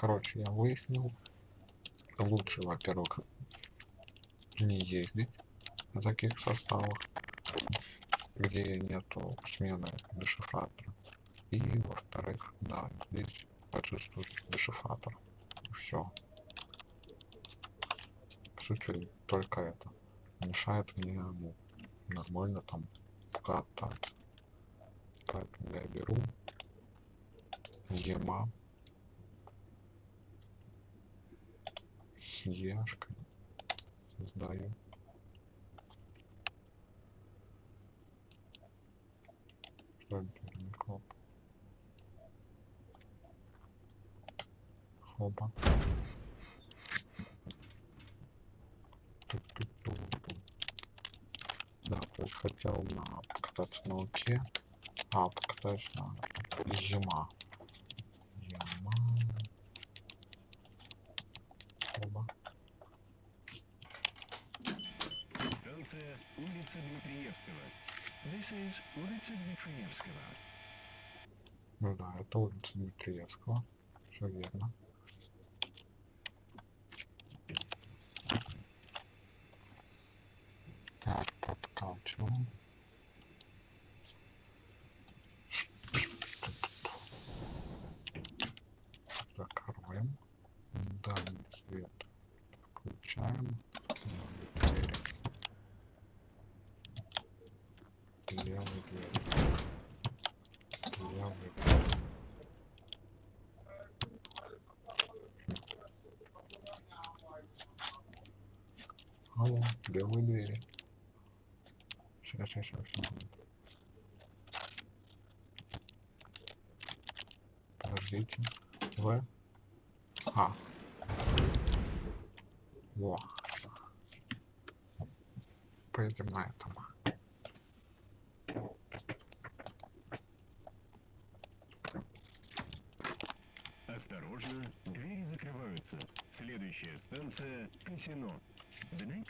короче, я выяснил, лучше, во-первых, не ездить на таких составах, где нету смены дешифратора. И, во-вторых, да, здесь отсутствует дешифратор. Все. По сути, только это мешает мне ну, нормально там кататься. Поэтому я беру ема с ешкой создаю Клоп. Хоба. Да, то есть хотел на покататься на луке, а покатаюсь на. Зима. Хоба. Станция улица Дмитриевского. Is улица Дмитриевского. Ну да, это улица Дмитриевского. Все верно. Так, подкачиваем. Закроем. Дальний свет включаем. Двери. Левый дверь. Левый дверь. Алло, белые двери. Сейчас, сейчас, сейчас, секунду. Подождите. В. А. Во. Поедем на этом. Осторожно, двери закрываются. Следующая станция – казино. The next station is casino.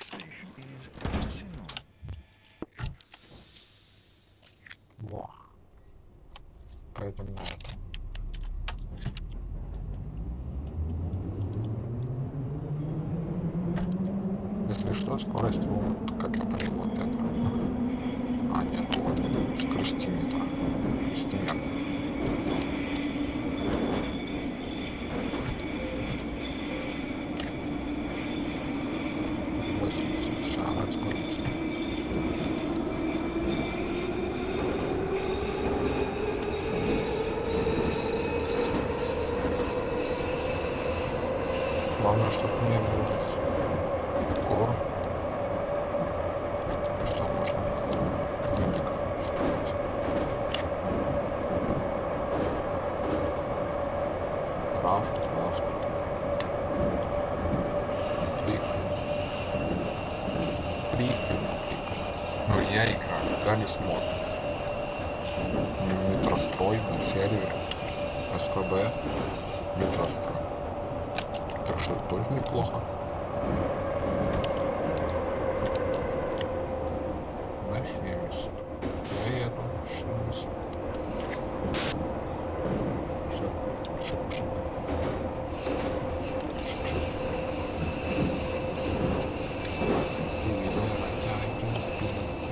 Во. Поедем на этом. Если что, скорость вот, как я понял, вот это. А, нет, вот, скоростиметр. Скоростимер. Восемьдесят шагать скорость. Главное, чтобы не будет гор. Что можно. Рафт, рафт. Клик. Клик. Ну, я играю, Галис мод. Метрострой на сервере. СКБ. Что тоже неплохо. На 70. Я еду. 70. Всё. Шип, шип. Шип, шип. Видно, я иду впереди.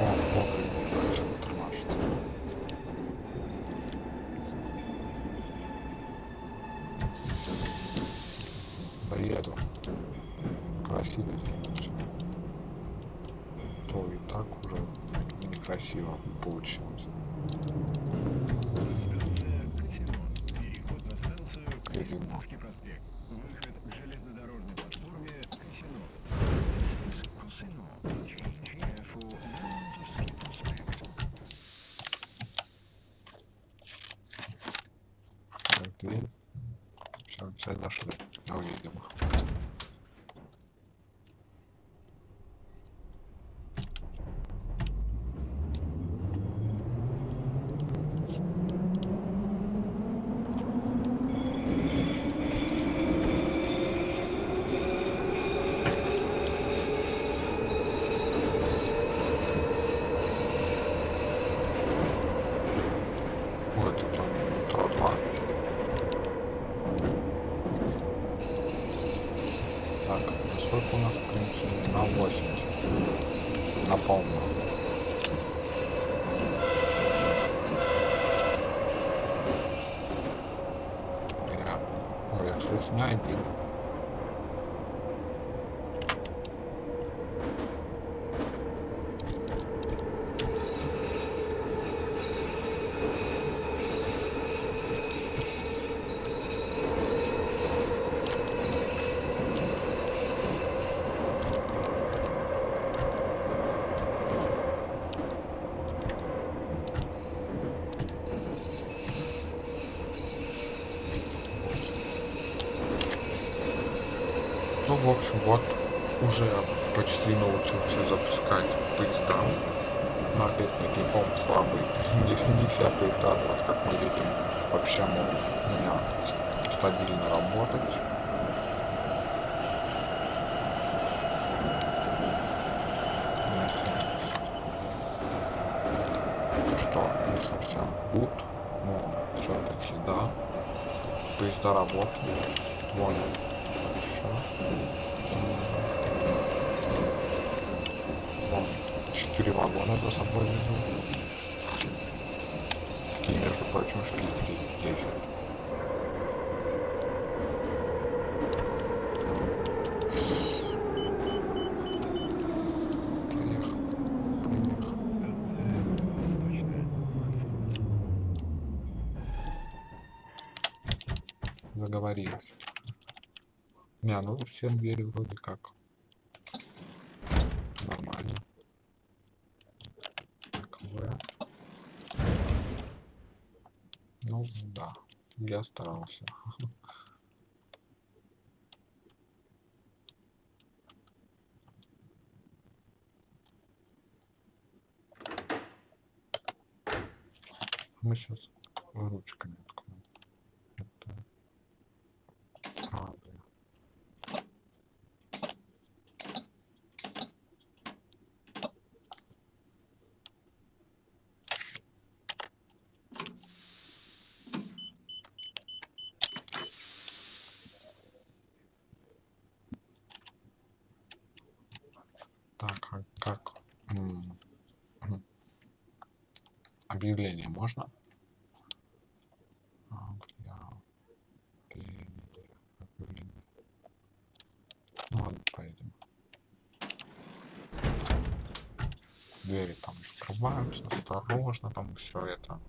О, бог, как же тормажится. Доеду. Красиво. То и так уже некрасиво получилось. Выход it's 90. три вагона за собой везу. И, между прочим, шли три лежат. Заговорилась. Не, ну все двери вроде как я старался. Мы сейчас ручками откроем. Так, а как объявление можно? Ну. Двери там закрываются, осторожно, там все это.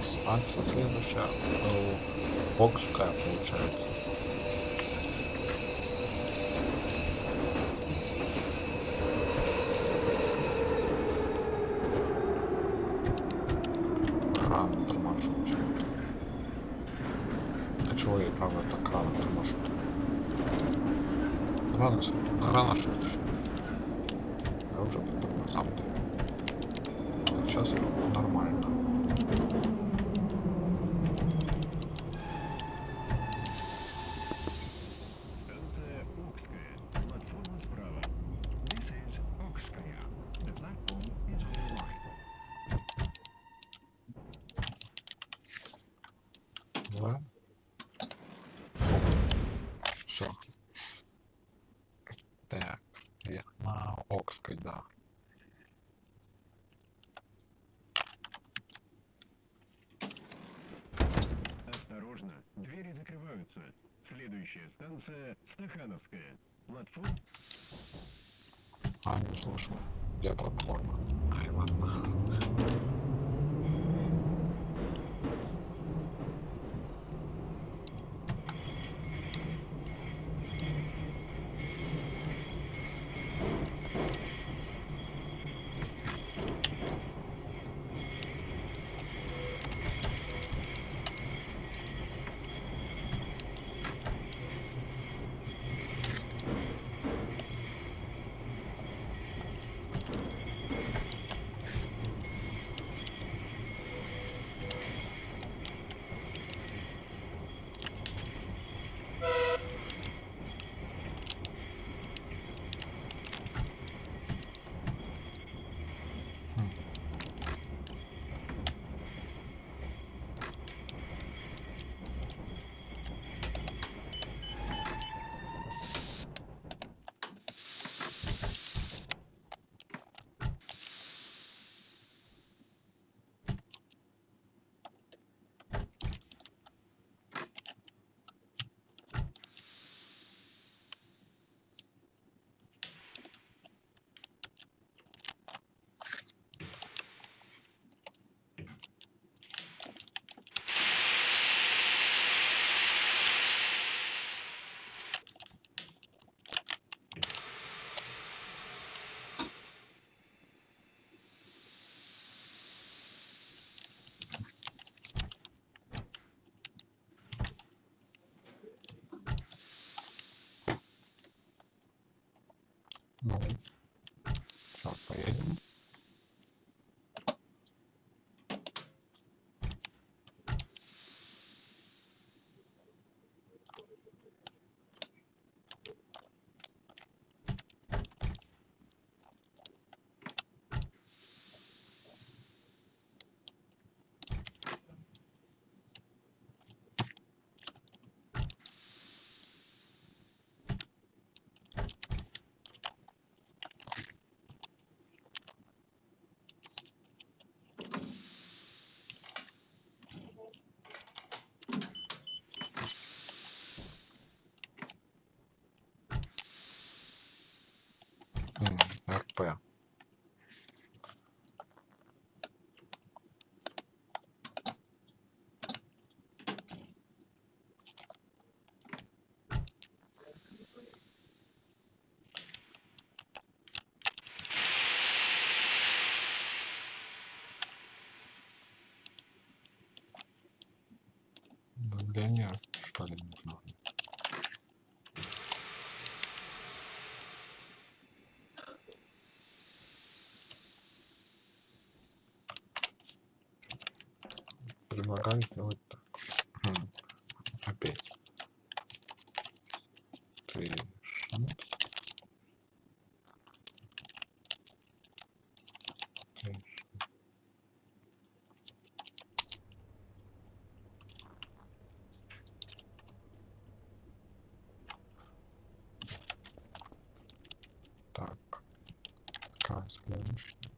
Нас станция следующая? Ну, Бокская получается. Торможу почему-то. А чего я правда так рано торможу? Рано, с- рано. Я уже тормозам даю. Вот сейчас. Станция Окская. Платформа справа. This is Окская. The platform is on the right. Да? Все. Так, я на Окской, да. Осторожно, двери закрываются. Следующая станция Стахановская. Платформа А, не слушай. Где платформа? Ну, сейчас поедем. М, РП. Давление, что ли, не знаю. Предлагаю сделать так. Хм, Опять. Ты шмот. Ты ш- Так. Какая следующая?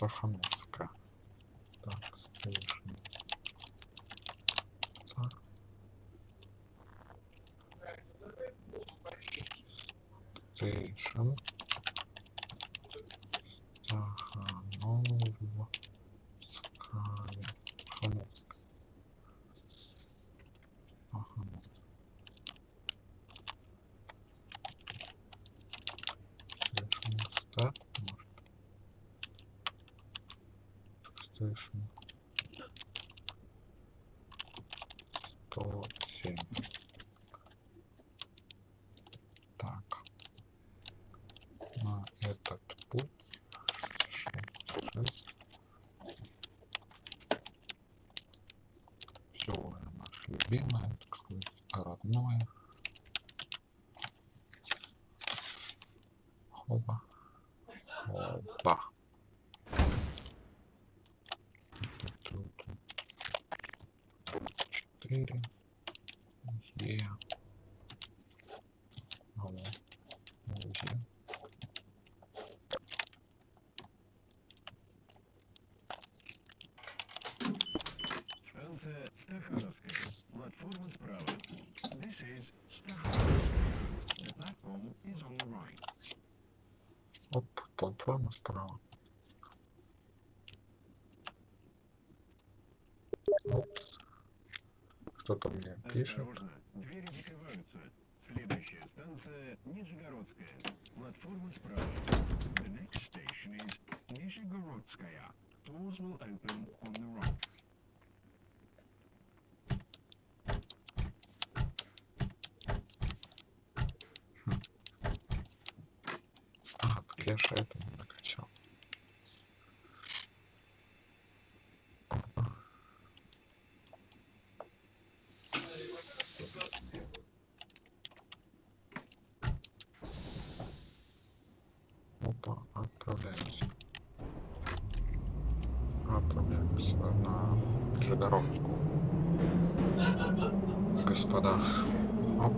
Так, Стахановская. Е. Алло. Е. Станция Стахановская. Платформа справа. This is Stахановская. The platform is on the right. Оп, платформа справа. Опс. Кто-то мне пишет. Осторожно, двери закрываются. Следующая станция Нижегородская. Платформа справа. The next station is Нижегородская. Doors will open on the right. А, так я же это Нижегородскую. Господа, оп.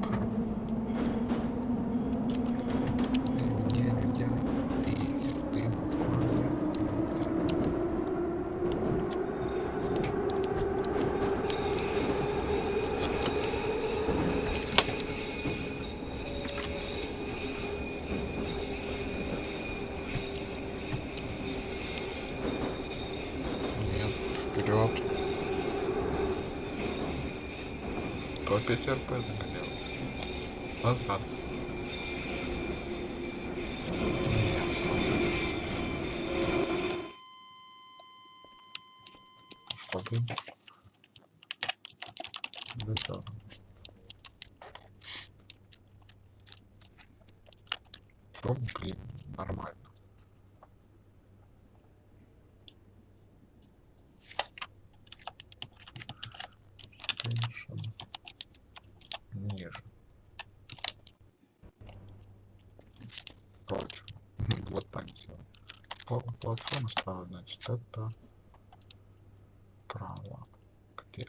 5 РП загонял. Назад. Платформа справа, значит, это право. Где?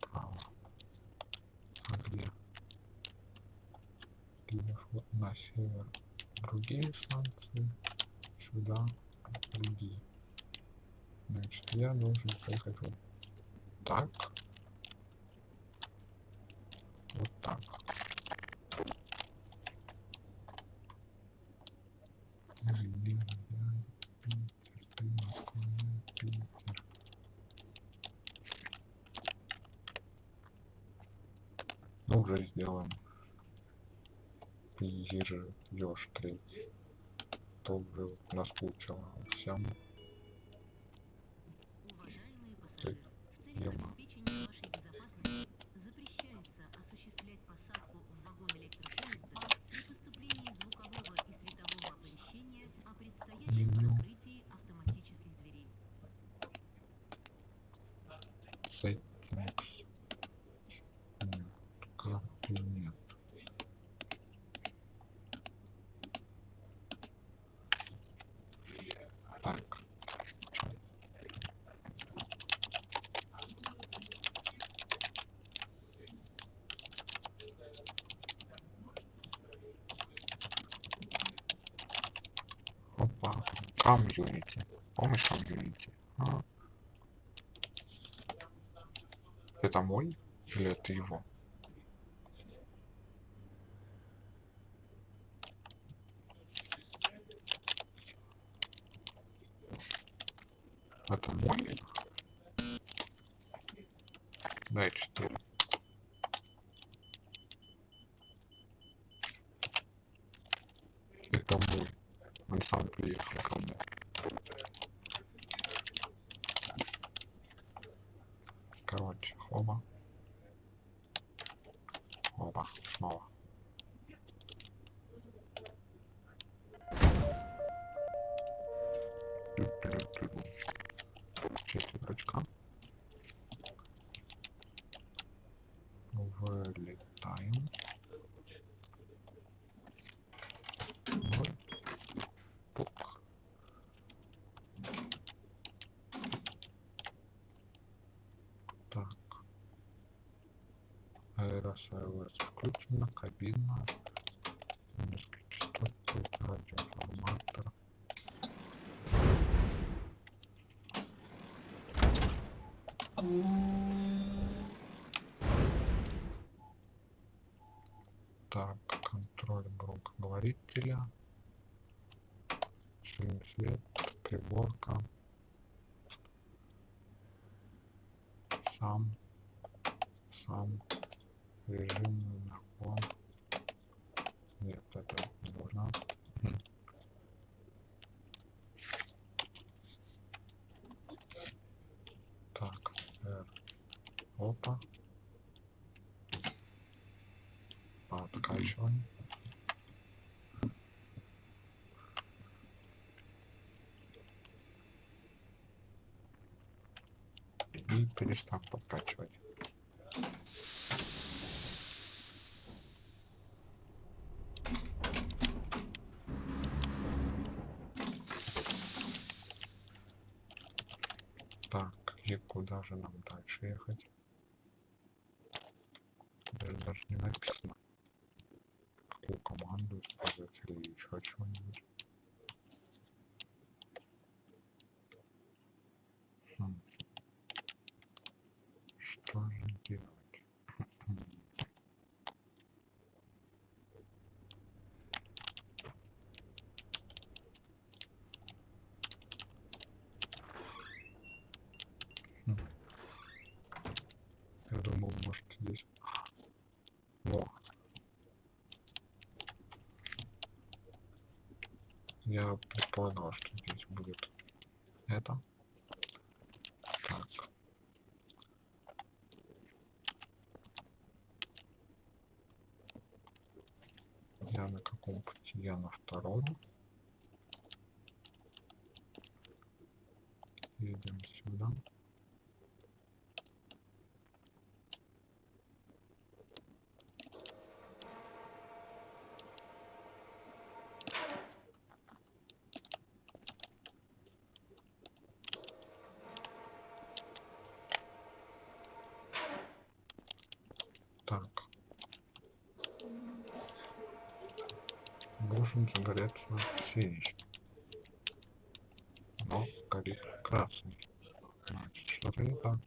Право. А где? На север другие станции, сюда другие. Значит, я должен поехать вот так. Вот так. Блин, я Питер, ты Москва, я Питер. Ну, уже сделаем. Ежи, еж третий. То уже наскучило Опа, комьюнити. Помощь комьюнити. А. Это мой или это его? Это мой? Дай 4. Это мой. Он сам приехал ко мне. Короче, хоба. Аэросервис включена, кабина. Низкие частоты, радиоформатор. Так, контроль громкоговорителя. Сильный свет, приборка. Сам, сам, режим наклон. Нет, это не нужно. Хм. Так, R. Опа. Откачиваем. И перестав подкачивать. Так, и куда же нам дальше ехать? Даже, даже не написано. Какую команду использовать или еще чего-нибудь. Хм. Что же делать? Хм. Я думал, может здесь... Во. Я предполагал, что здесь будет это. Так. Я на каком пути? Я на втором. Едем сюда. Так. Загореться синий. Но горит красный. Значит, что-то не так.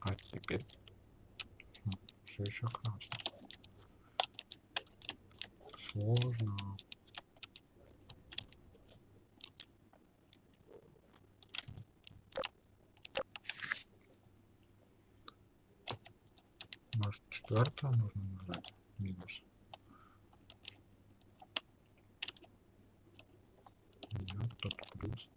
А теперь все еще красный. Сложно. Четвертое нужно нажать? Минус. Нет, тут плюс.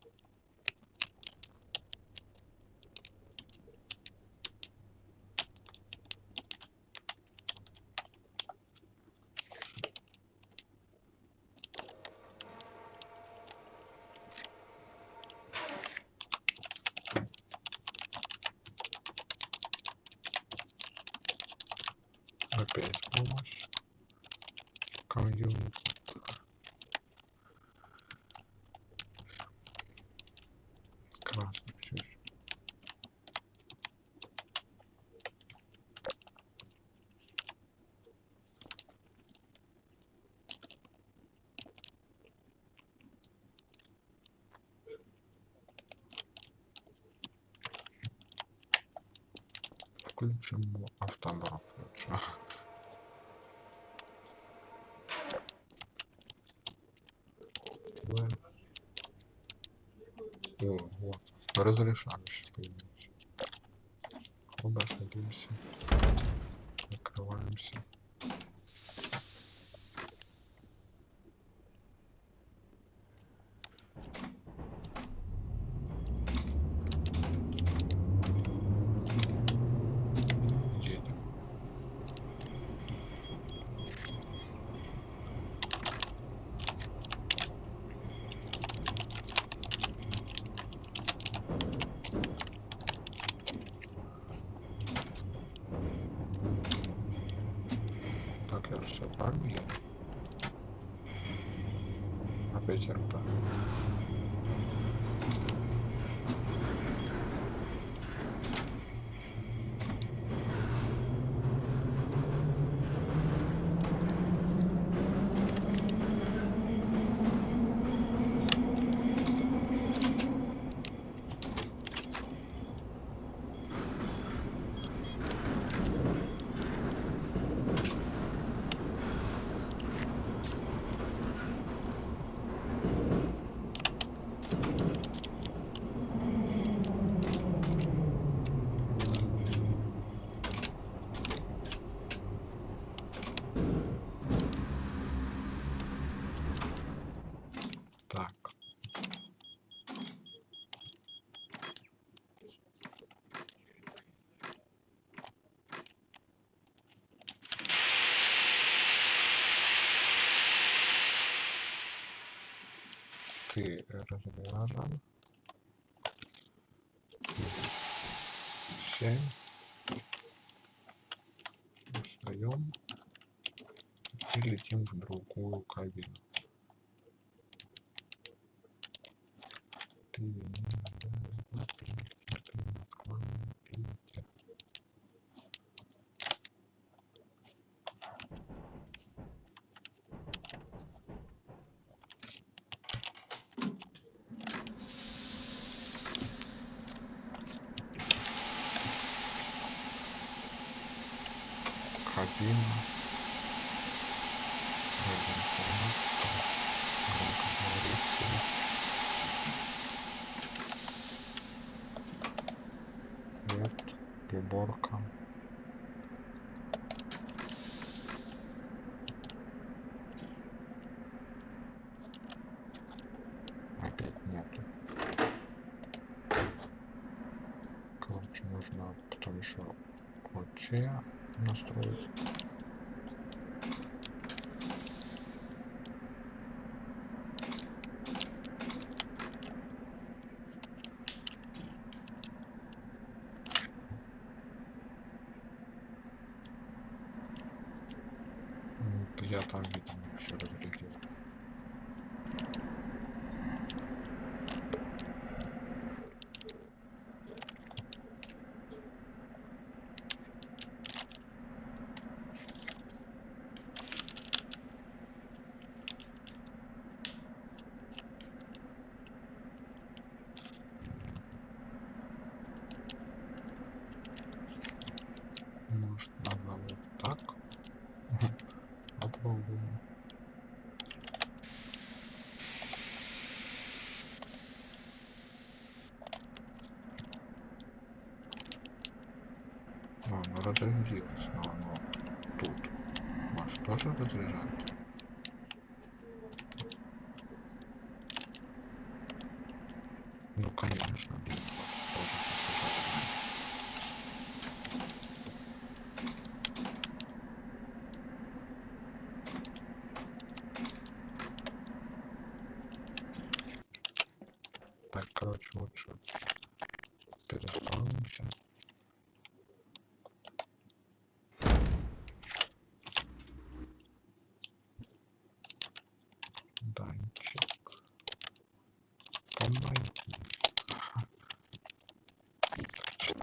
Опять помощь. Комьюнити. Красный все еще. Включимо автобак лучше. В. О, вот. Разрешающий появился. Оба садимся. Закрываемся. Едем. Так, я все правильно еду? Опять РП. Так. Ты разряжен. Семь. Встаем и летим в другую кабину. Громкоговоритель. Свет, приборка. Опять нету. Короче, нужно потом еще ОЧ настроить. М, это Я там, видимо, все разглядел. Может, надо вот так? Попробуем. Оно разрядилось, но оно тут. Маш тоже разряжает?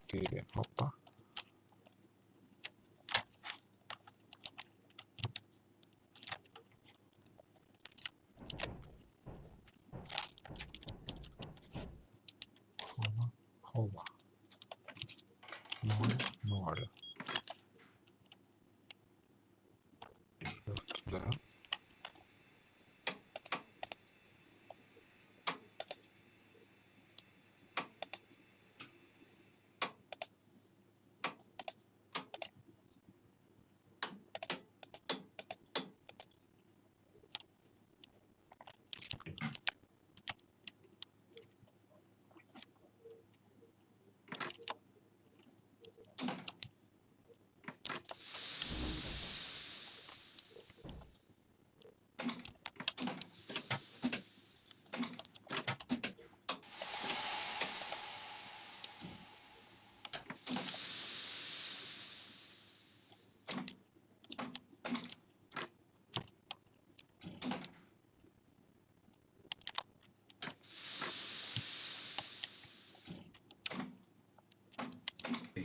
뒤에 없다?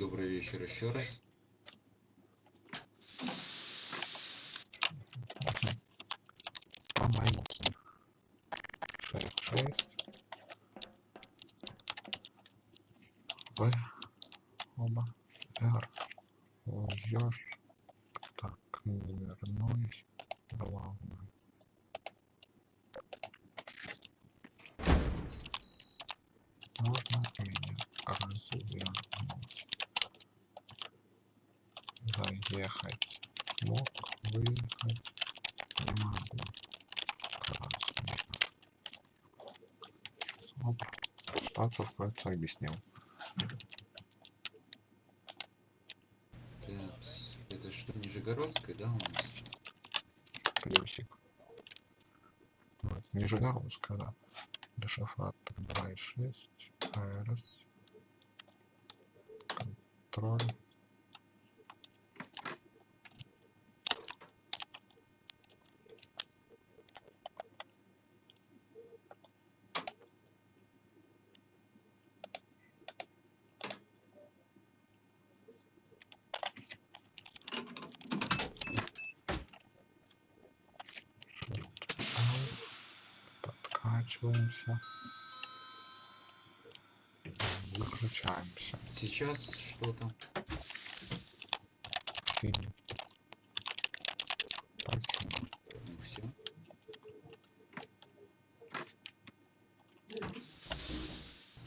Добрый вечер еще раз. Кажется, объяснил. Так, это что, Нижегородская, да, у нас? Плюсик. Вот, Нижегородская, да. Дешифратор 2.6. АРС. Контроль. Подкачиваемся. Выключаемся. Сейчас что там? Синий. Спасибо. Ну все.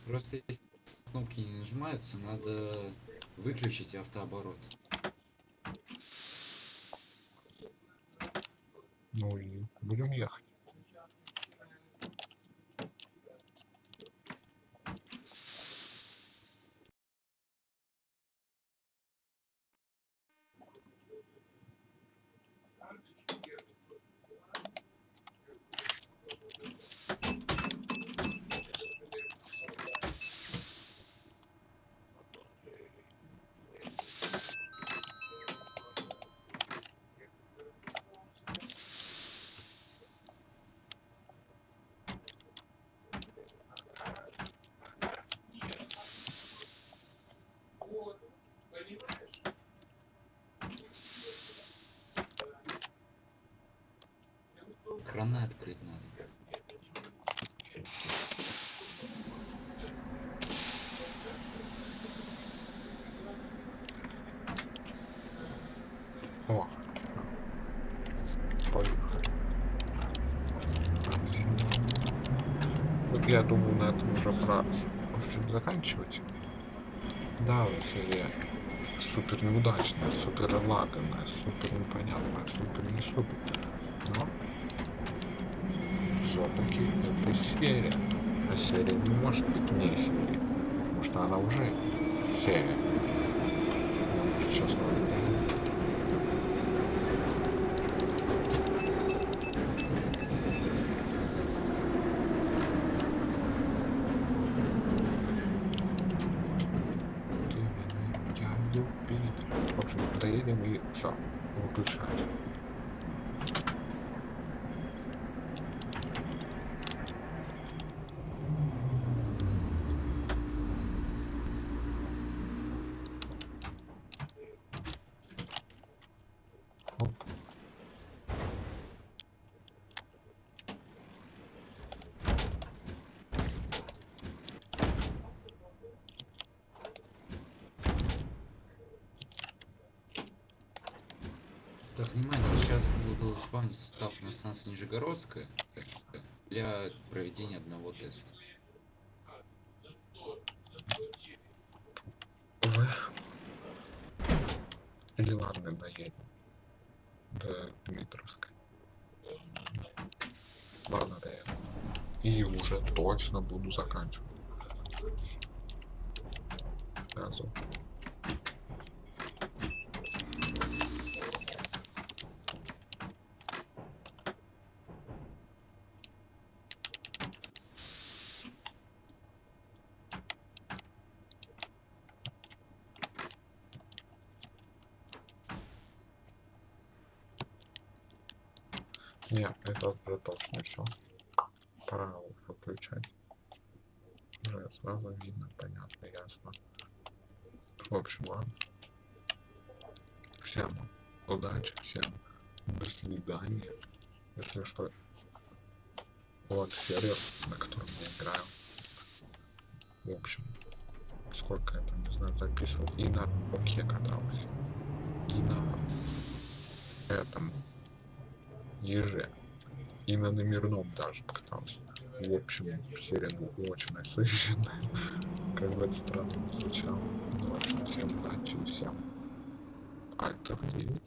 Просто если кнопки не нажимаются, надо выключить автооборот. Ну и будем ехать. Краны открыть надо. О. Поехали. Вот я думаю, на этом уже пора в общем, заканчивать. Да, серия супер неудачная, супер лаганная, супер непонятная, супер не супер. Но все-таки это серия. А серия не может быть не серией. Потому что она уже серия. Сейчас мы Я иду впереди. В общем, доедем и все. Выключать. Оп. Так, внимание, сейчас спамить состав на станции Нижегородская для проведения одного теста. Вы... Или ладно, доедем. До Дмитровской. Ладно, доедем. И уже точно буду заканчивать. Сразу. Нет, это уже точно все. Пора выключать. Уже сразу видно, понятно, ясно. В общем, ладно. Всем удачи, всем до свидания. Если что, вот сервер, на котором я играю. В общем, сколько я там, не знаю, записывал. И на Оке катался. И на этом еже. И на номерном даже катался. В общем, серия была очень насыщенная. Как бы это странно не звучало. В общем, всем удачи и всем Альтер 9.